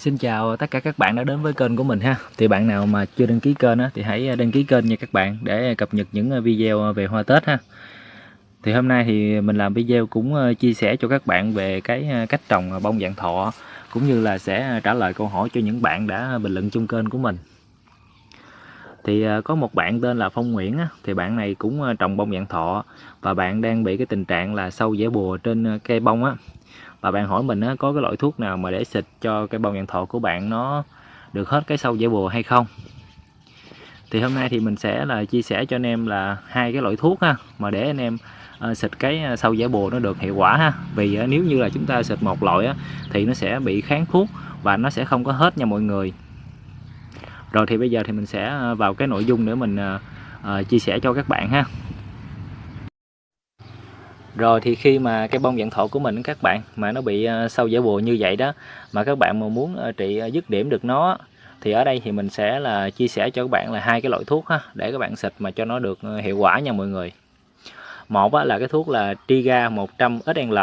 Xin chào tất cả các bạn đã đến với kênh của mình ha. Thì bạn nào mà chưa đăng ký kênh á, thì hãy đăng ký kênh nha các bạn Để cập nhật những ờ, video ờ, về hoa Tết ha. Thì hôm nay thì mình làm video cũng ờ, chia sẻ cho các bạn về cái cách trồng bông dạng thọ Cũng như là sẽ trả lời câu hỏi cho những bạn đã bình luận chung kênh của mình. Thì có một bạn tên là Phong Nguyễn á, thì bạn này cũng trồng bông dạng thọ và bạn đang bị cái tình trạng là sâu dẻ bùa trên cây bông á và bạn hỏi mình á, có cái loại thuốc nào mà để xịt cho cái bông nhãn thọ của bạn nó được hết cái sâu dẻ bùa hay không? Thì hôm nay thì mình sẽ là chia sẻ cho anh em là hai cái loại thuốc ha mà để anh em uh, xịt cái ờ, sâu dẻ bùa nó được hiệu quả ha. Vì uh, nếu như là chúng ta xịt một loại á, thì nó sẽ bị kháng thuốc và nó sẽ không có hết nha mọi người. Rồi thì bây giờ thì mình sẽ vào cái nội dung để mình uh, chia sẻ cho các bạn ha rồi thì khi mà cái bông dạng thọ của mình, các bạn mà nó bị ờ, sâu dẻ bùa như vậy đó, mà các bạn mà muốn ờ, trị ờ, dứt điểm được nó thì ở đây thì mình sẽ là chia sẻ cho các bạn là hai cái loại thuốc ha, để các bạn xịt mà cho nó được hiệu quả nha mọi người. Một là cái thuốc là Triga 100 XL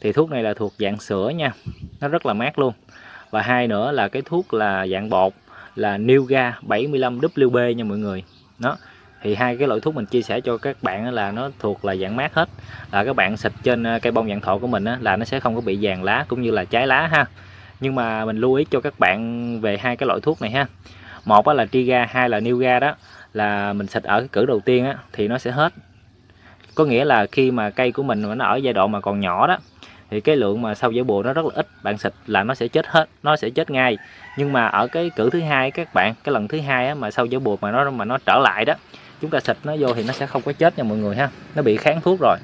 thì thuốc này là thuộc dạng sữa nha, nó rất là mát luôn. Và hai nữa là cái thuốc là dạng bột là Newga 75WB nha mọi người. Nó thì hai cái loại thuốc mình chia sẻ cho các bạn là nó thuộc là dạng mát hết. Là các bạn xịt trên ờ, cây bông dạng thọ của mình là nó sẽ không có bị vàng lá cũng như là trái lá ha. Nhưng mà mình lưu ý cho các bạn về hai cái loại thuốc này ha. Một là triga hai là Newga đó là mình xịt ở cái cử đầu tiên á, thì nó sẽ hết. Có nghĩa là khi mà cây của mình nó ở giai đoạn mà còn nhỏ đó thì cái lượng mà sau giải bùa nó rất là ít. Bạn xịt là nó sẽ chết hết nó sẽ chết ngay. Nhưng mà ở cái cử thứ hai các bạn cái lần thứ hai á, mà sau giải bùa mà nó mà nó trở lại đó chúng ta xịt nó vô thì nó sẽ không có chết nha mọi người ha. Nó bị kháng thuốc rồi.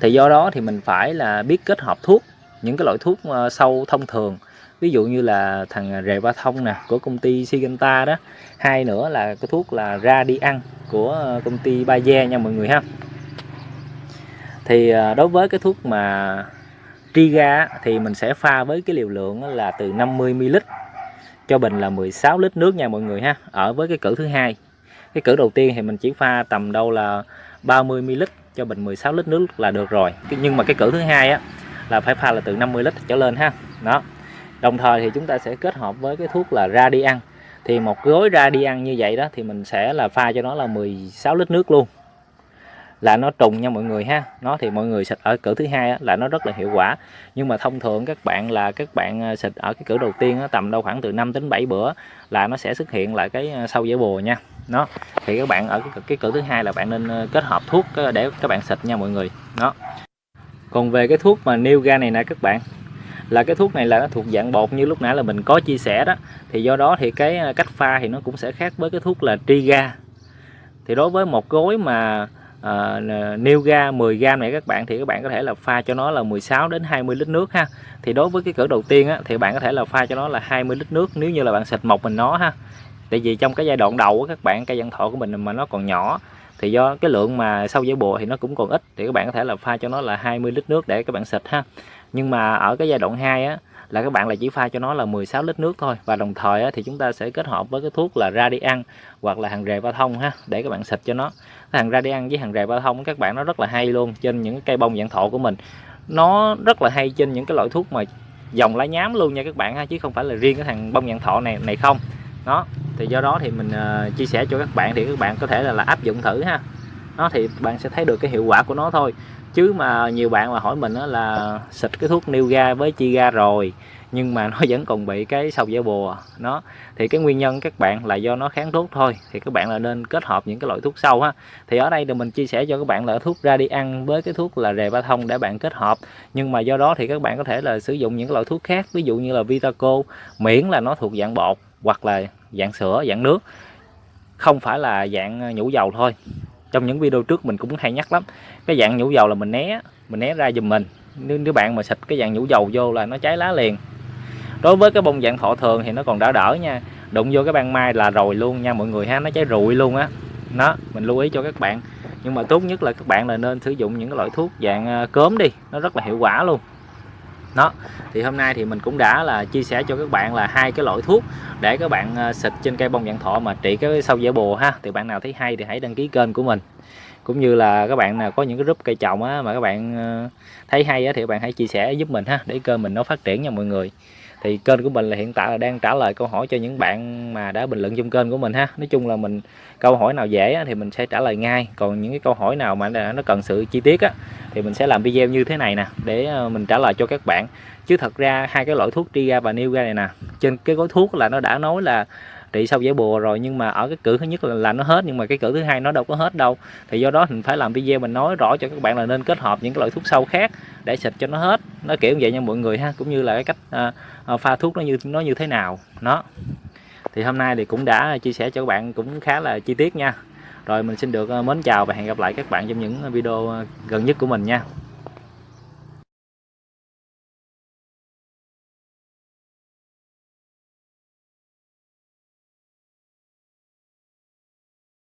Thì do đó thì mình phải là biết kết hợp thuốc, những cái loại thuốc ờ, sâu thông thường. Ví dụ như là thằng rề ba thông nè, của công ty Sigenta đó. Hai nữa là cái thuốc là ra đi ăn của ờ, công ty Bayer nha mọi người ha. Thì ờ, đối với cái thuốc mà Triga thì mình sẽ pha với cái liều lượng là từ 50ml cho bình là 16 lít nước nha mọi người ha. Ở với cái cử thứ hai cái cử đầu tiên thì mình chỉ pha tầm đâu là 30 ml cho bình 16 lít nước là được rồi. Nhưng mà cái cử thứ hai á, là phải pha là từ 50 lít trở lên ha. Đó. Đồng thời thì chúng ta sẽ kết hợp với cái thuốc là ra đi ăn. Thì một gói ra đi ăn như vậy đó thì mình sẽ là pha cho nó là 16 lít nước luôn. Là nó trùng nha mọi người ha. Nó thì mọi người xịt ở cử thứ hai là nó rất là hiệu quả. Nhưng mà thông thường các bạn là, các bạn à, xịt ở cái cử đầu tiên tầm đâu khoảng từ 5 đến 7 bữa là nó sẽ xuất hiện lại cái sâu dễ bùa nha nó thì các bạn ở cái, cái cửa thứ hai là bạn nên ờ, kết hợp thuốc để các bạn xịt nha mọi người. Nó còn về cái thuốc mà nêu ga này nè các bạn là cái thuốc này là nó thuộc dạng bột như lúc nãy là mình có chia sẻ đó. Thì do đó thì cái ờ, cách pha thì nó cũng sẽ khác với cái thuốc là triga. Thì đối với một gói mà ờ, uh, nêu ga 10 gram này các bạn thì các bạn có thể là pha cho nó là 16 đến 20 lít nước ha. Thì đối với cái cỡ đầu tiên á, thì bạn có thể là pha cho nó là 20 lít nước nếu như là bạn xịt một mình nó ha tại vì trong cái giai đoạn đầu các bạn cây văn thọ của mình mà nó còn nhỏ thì do cái lượng mà sâu dẻ bùa thì nó cũng còn ít thì các bạn có thể là pha cho nó là 20 lít nước để các bạn xịt ha. Nhưng mà ở cái giai đoạn 2 á là các bạn là chỉ pha cho nó là 16 lít nước thôi. Và đồng thời á, thì chúng ta sẽ kết hợp với cái thuốc là ra đi ăn hoặc là hàng rề ba thông ha để các bạn xịt cho nó. Cái hàng ra đi ăn với hàng rề ba thông các bạn nó rất là hay luôn trên những cái cây bông dạng thọ của mình. Nó rất là hay trên những cái loại thuốc mà dòng lá nhám luôn nha các bạn ha chứ không phải là riêng cái thằng bông dạng thọ này này không đó thì do đó thì mình uh, chia sẻ cho các bạn thì các bạn có thể là, là áp dụng thử ha. Nó thì bạn sẽ thấy được cái hiệu quả của nó thôi. Chứ mà nhiều bạn mà hỏi mình đó là xịt cái thuốc nêu ga với chi ga rồi nhưng mà nó vẫn còn bị cái sâu da bùa. Nó thì cái nguyên nhân các bạn là do nó kháng thuốc thôi thì các bạn là nên kết hợp những cái loại thuốc sâu ha. Thì ở đây thì mình chia sẻ cho các bạn là thuốc ra đi ăn với cái thuốc là rề ba thông để bạn kết hợp. Nhưng mà do đó thì các bạn có thể là sử dụng những cái loại thuốc khác ví dụ như là Vitaco miễn là nó thuộc dạng bột hoặc là dạng sữa dạng nước. Không phải là dạng ờ, nhũ dầu thôi. Trong những video trước mình cũng hay nhắc lắm. Cái dạng nhũ dầu là mình né mình né ra giùm mình. Nếu, nếu bạn mà xịt cái dạng nhũ dầu vô là nó cháy lá liền. Đối với cái bông dạng thọ thường thì nó còn đỡ đỡ nha. Đụng vô cái ban mai là rồi luôn nha mọi người ha nó cháy rụi luôn á. Nó mình lưu ý cho các bạn. Nhưng mà tốt nhất là các bạn là nên sử dụng những cái loại thuốc dạng ờ, cốm đi nó rất là hiệu quả luôn đó thì hôm nay thì mình cũng đã là chia sẻ cho các bạn là hai cái loại thuốc để các bạn ờ, xịt trên cây bông dạng thọ mà trị cái sâu dẻ bùa ha. Thì bạn nào thấy hay thì hãy đăng ký kênh của mình. Cũng như là các bạn nào có những cái group cây trồng á, mà các bạn ờ, thấy hay á, thì các bạn hãy chia sẻ giúp mình ha để kênh mình nó phát triển nha mọi người thì kênh của mình là hiện tại là đang trả lời câu hỏi cho những bạn mà đã bình luận trong kênh của mình ha. Nói chung là mình câu hỏi nào dễ á, thì mình sẽ trả lời ngay. Còn những cái câu hỏi nào mà nó cần sự chi tiết á, thì mình sẽ làm video như thế này nè để ờ, mình trả lời cho các bạn. Chứ thật ra hai cái loại thuốc Triga và Nilga này nè trên cái gói thuốc là nó đã nói là trị sâu dễ bùa rồi nhưng mà ở cái cử thứ nhất là, là nó hết nhưng mà cái cử thứ hai nó đâu có hết đâu. Thì do đó mình phải làm video mình nói rõ cho các bạn là nên kết hợp những cái loại thuốc sâu khác để xịt cho nó hết nó kiểu vậy nha mọi người ha cũng như là cái cách à, à, pha thuốc nó như nó như thế nào. Nó thì hôm nay thì cũng đã chia sẻ cho các bạn cũng khá là chi tiết nha. Rồi mình xin được à, mến chào và hẹn gặp lại các bạn trong những video à, gần nhất của mình nha.